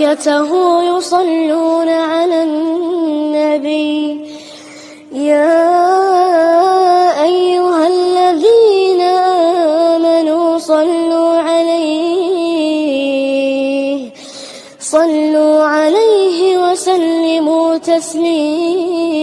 وملائكته يصلون على النبي يا أيها الذين آمنوا صلوا عليه صلوا عليه وسلموا تسليما